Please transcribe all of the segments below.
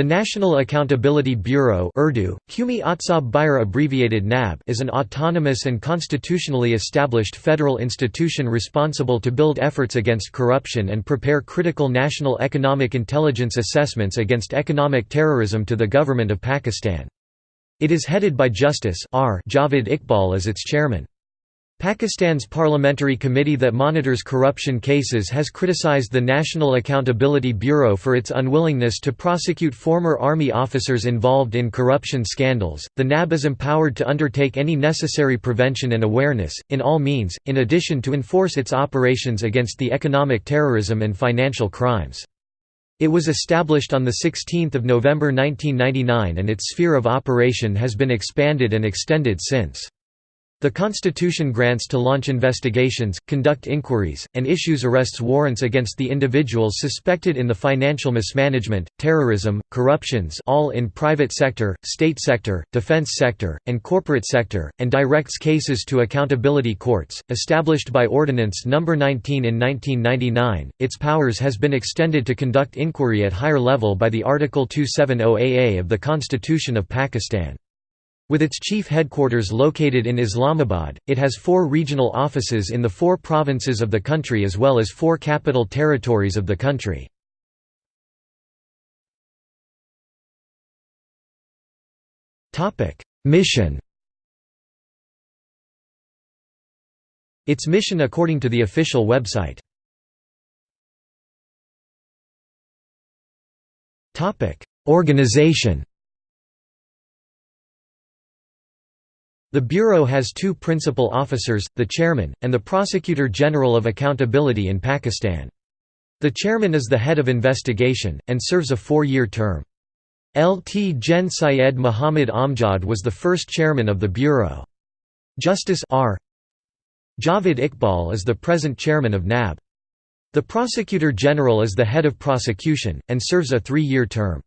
The National Accountability Bureau Urdu, Qumi Atsab abbreviated NAB is an autonomous and constitutionally established federal institution responsible to build efforts against corruption and prepare critical national economic intelligence assessments against economic terrorism to the government of Pakistan. It is headed by Justice R. Javed Iqbal as its chairman. Pakistan's parliamentary committee that monitors corruption cases has criticized the National Accountability Bureau for its unwillingness to prosecute former army officers involved in corruption scandals. The NAB is empowered to undertake any necessary prevention and awareness, in all means, in addition to enforce its operations against the economic terrorism and financial crimes. It was established on 16 November 1999 and its sphere of operation has been expanded and extended since. The Constitution grants to launch investigations, conduct inquiries, and issues arrests warrants against the individuals suspected in the financial mismanagement, terrorism, corruptions all in private sector, state sector, defense sector, and corporate sector, and directs cases to accountability courts. Established by Ordinance No. 19 in 1999, its powers has been extended to conduct inquiry at higher level by the Article 270 AA of the Constitution of Pakistan. With its chief headquarters located in Islamabad, it has four regional offices in the four provinces of the country as well as four capital territories of the country. Mission Its mission according to the official website. Organization The Bureau has two principal officers, the Chairman, and the Prosecutor General of Accountability in Pakistan. The Chairman is the head of investigation, and serves a four-year term. Lt Gen Syed Muhammad Amjad was the first chairman of the Bureau. Justice R. Javed Iqbal is the present chairman of NAB. The Prosecutor General is the head of prosecution, and serves a three-year term.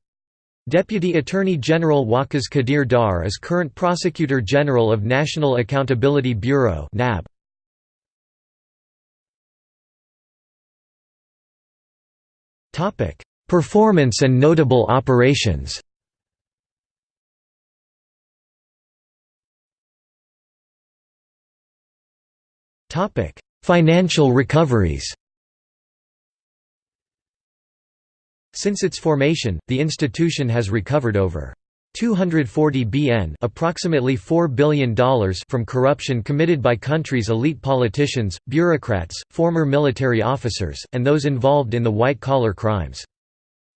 Deputy Attorney General Waqas Qadir Dar is current Prosecutor General of National Accountability Bureau (NAB). Topic: Performance and notable operations. Topic: Financial recoveries. Since its formation, the institution has recovered over 240 BN approximately $4 billion from corruption committed by country's elite politicians, bureaucrats, former military officers, and those involved in the white-collar crimes.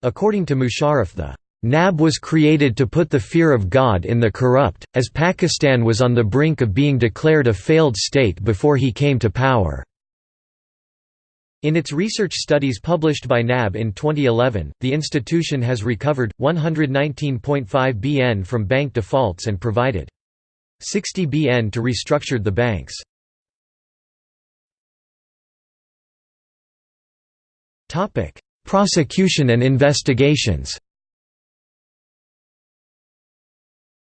According to Musharraf the NAB was created to put the fear of God in the corrupt, as Pakistan was on the brink of being declared a failed state before he came to power. In its research studies published by NAB in 2011, the institution has recovered, 119.5 BN from bank defaults and provided 60 BN to restructured the banks. Prosecution and investigations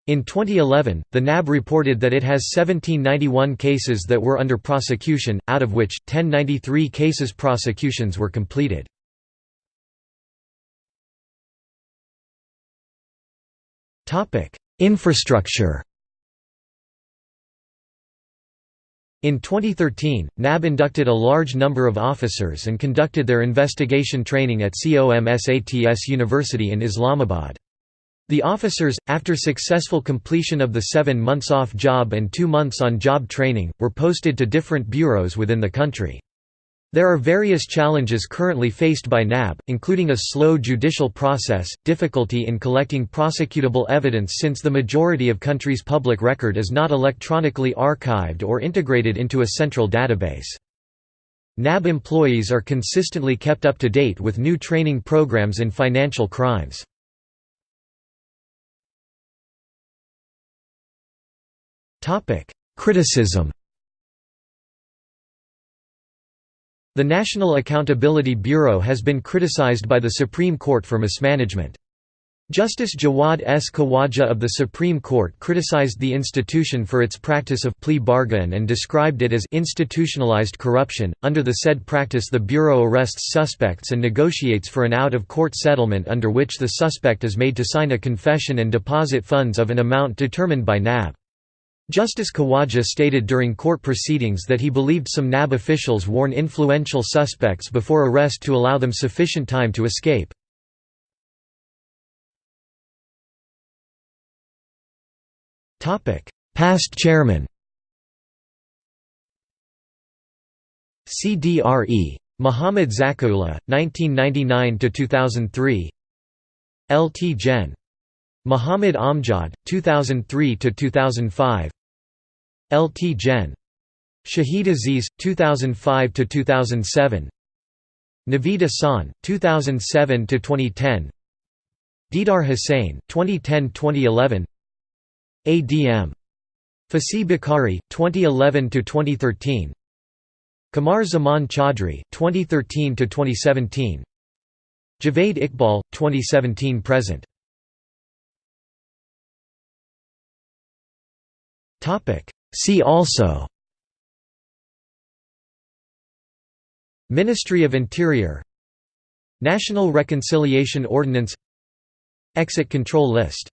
In 2011, the NAB reported that it has 1791 cases that were under prosecution, out of which, 1093 cases prosecutions were completed. Infrastructure In 2013, NAB inducted a large number of officers and conducted their investigation training at COMSATS University in Islamabad. The officers, after successful completion of the seven months off job and two months on job training, were posted to different bureaus within the country. There are various challenges currently faced by NAB, including a slow judicial process, difficulty in collecting prosecutable evidence since the majority of country's public record is not electronically archived or integrated into a central database. NAB employees are consistently kept up to date with new training programs in financial crimes. Criticism The National Accountability Bureau has been criticized by the Supreme Court for mismanagement. Justice Jawad S. Khawaja of the Supreme Court criticized the institution for its practice of plea bargain and described it as institutionalized corruption. Under the said practice, the Bureau arrests suspects and negotiates for an out of court settlement under which the suspect is made to sign a confession and deposit funds of an amount determined by NAB. Justice Khawaja stated during court proceedings that he believed some NAB officials warn influential suspects before arrest to allow them sufficient time to escape. Past chairman CDRE. Muhammad Zakula, 1999–2003 LT Gen. Muhammad Amjad, 2003–2005 LT Gen. Shahid Aziz, 2005–2007 Naveed Ahsan, 2007–2010 Didar Hussain, 2010–2011 ADM. Fasi Bukhari, 2011–2013 Qamar Zaman Chaudhry, 2013–2017 Javed Iqbal, 2017–present See also Ministry of Interior National Reconciliation Ordinance Exit Control List